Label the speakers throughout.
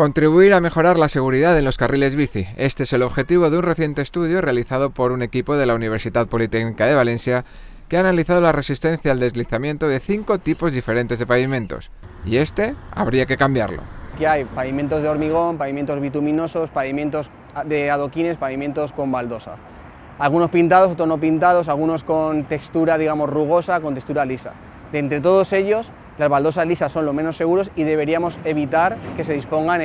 Speaker 1: Contribuir a mejorar la seguridad en los carriles bici. Este es el objetivo de un reciente estudio realizado por un equipo de la Universidad Politécnica de Valencia que ha analizado la resistencia al deslizamiento de cinco tipos diferentes de pavimentos. Y este habría que cambiarlo.
Speaker 2: Aquí hay pavimentos de hormigón, pavimentos bituminosos, pavimentos de adoquines, pavimentos con baldosa. Algunos pintados, otros no pintados, algunos con textura, digamos, rugosa, con textura lisa. De entre todos ellos, las baldosas lisas son los menos seguros y deberíamos evitar que se dispongan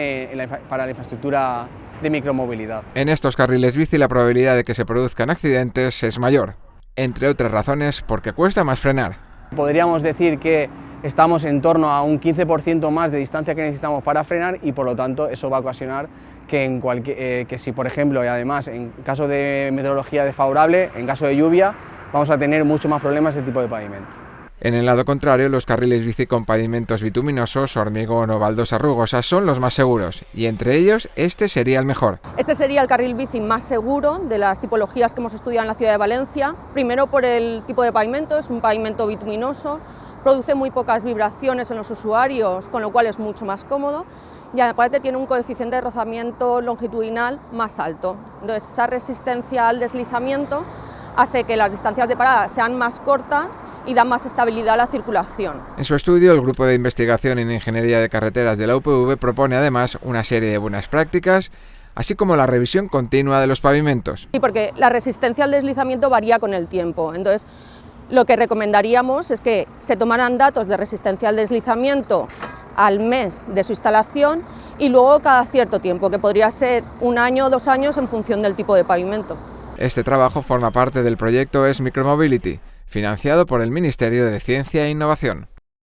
Speaker 2: para la infraestructura de micromovilidad.
Speaker 1: En estos carriles bici la probabilidad de que se produzcan accidentes es mayor, entre otras razones porque cuesta más frenar.
Speaker 2: Podríamos decir que estamos en torno a un 15% más de distancia que necesitamos para frenar y por lo tanto eso va a ocasionar que, en eh, que si por ejemplo y además en caso de meteorología desfavorable, en caso de lluvia, vamos a tener mucho más problemas de tipo de pavimento.
Speaker 1: En el lado contrario, los carriles bici con pavimentos bituminosos, hormigón o baldosas rugosas son los más seguros, y entre ellos este sería el mejor.
Speaker 3: Este sería el carril bici más seguro de las tipologías que hemos estudiado en la ciudad de Valencia. Primero por el tipo de pavimento, es un pavimento bituminoso, produce muy pocas vibraciones en los usuarios, con lo cual es mucho más cómodo, y aparte tiene un coeficiente de rozamiento longitudinal más alto. Entonces esa resistencia al deslizamiento hace que las distancias de parada sean más cortas y dan más estabilidad a la circulación.
Speaker 1: En su estudio, el Grupo de Investigación en Ingeniería de Carreteras de la UPV propone además una serie de buenas prácticas, así como la revisión continua de los pavimentos.
Speaker 3: Sí, porque la resistencia al deslizamiento varía con el tiempo, entonces lo que recomendaríamos es que se tomaran datos de resistencia al deslizamiento al mes de su instalación y luego cada cierto tiempo, que podría ser un año o dos años en función del tipo de pavimento.
Speaker 1: Este trabajo forma parte del proyecto Es Micromobility, financiado por el Ministerio de Ciencia e Innovación.